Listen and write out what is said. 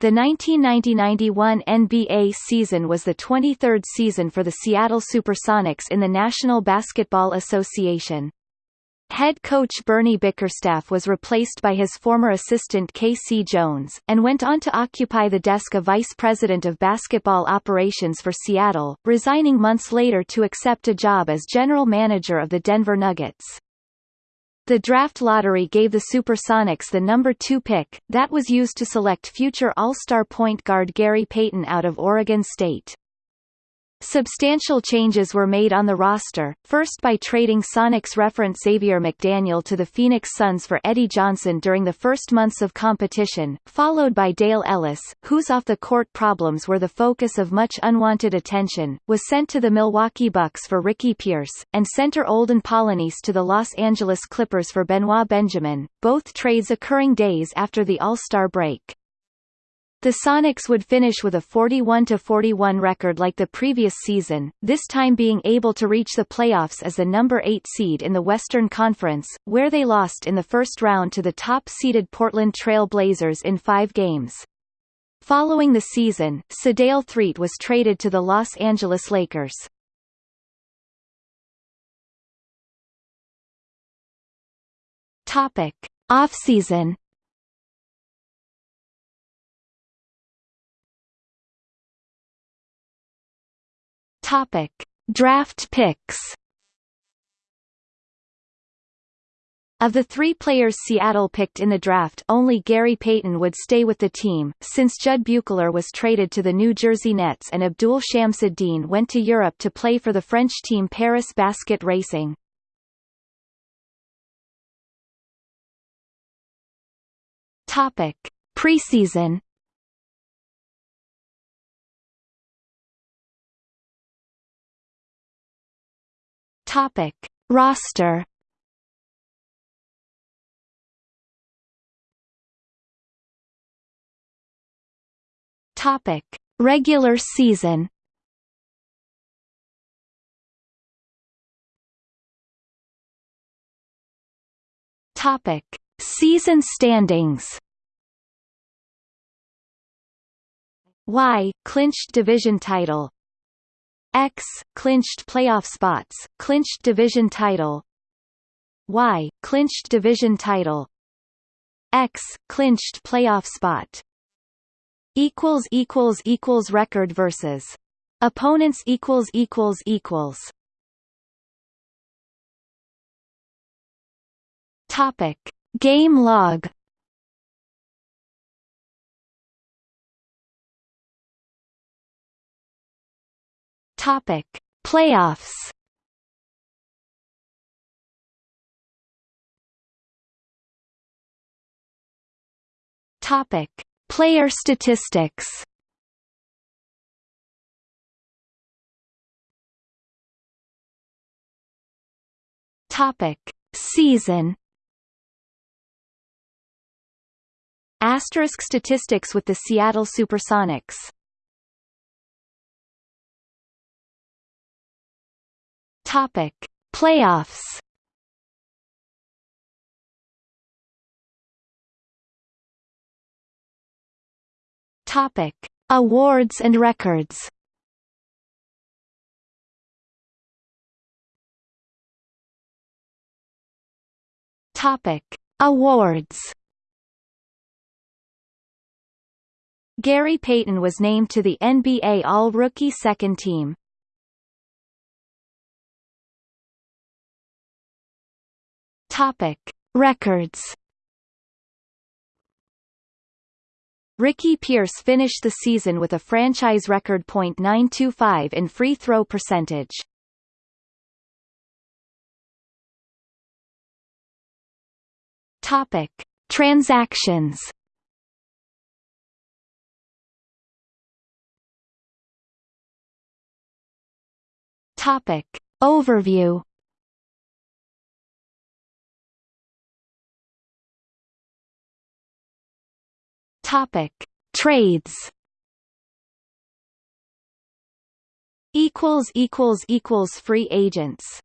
The 1990-91 NBA season was the 23rd season for the Seattle Supersonics in the National Basketball Association. Head coach Bernie Bickerstaff was replaced by his former assistant K.C. Jones, and went on to occupy the desk of vice president of basketball operations for Seattle, resigning months later to accept a job as general manager of the Denver Nuggets. The draft lottery gave the Supersonics the number two pick, that was used to select future All-Star point guard Gary Payton out of Oregon State. Substantial changes were made on the roster, first by trading Sonics reference Xavier McDaniel to the Phoenix Suns for Eddie Johnson during the first months of competition, followed by Dale Ellis, whose off-the-court problems were the focus of much unwanted attention, was sent to the Milwaukee Bucks for Ricky Pierce, and center Olden Polynice to the Los Angeles Clippers for Benoit Benjamin, both trades occurring days after the All-Star break. The Sonics would finish with a 41-41 record like the previous season, this time being able to reach the playoffs as the number 8 seed in the Western Conference, where they lost in the first round to the top-seeded Portland Trail Blazers in five games. Following the season, Sedale Threatt was traded to the Los Angeles Lakers. Topic. Off-season Topic: Draft picks. Of the three players Seattle picked in the draft only Gary Payton would stay with the team, since Jud Buechler was traded to the New Jersey Nets and Abdul Shamsid-Deen went to Europe to play for the French team Paris Basket Racing. Topic. Preseason Topic: Roster. Topic: Regular season. Topic: Season standings. Y clinched division title X clinched playoff spots, clinched division title. Y clinched division title. X clinched playoff spot. Equals equals equals record versus opponents equals equals equals. Topic Game log Topic: Playoffs. Topic: Player statistics. Topic: Season. Asterisk statistics with the Seattle Supersonics Topic: Playoffs. Topic: Awards and records. Topic: Awards. Gary Payton was named to the NBA All-Rookie Second Team. Topic: Records. Ricky Pierce finished the season with a franchise record .925 in free throw percentage. Topic: Transactions. Topic: Overview. Topic: Trades. Equals equals equals free agents.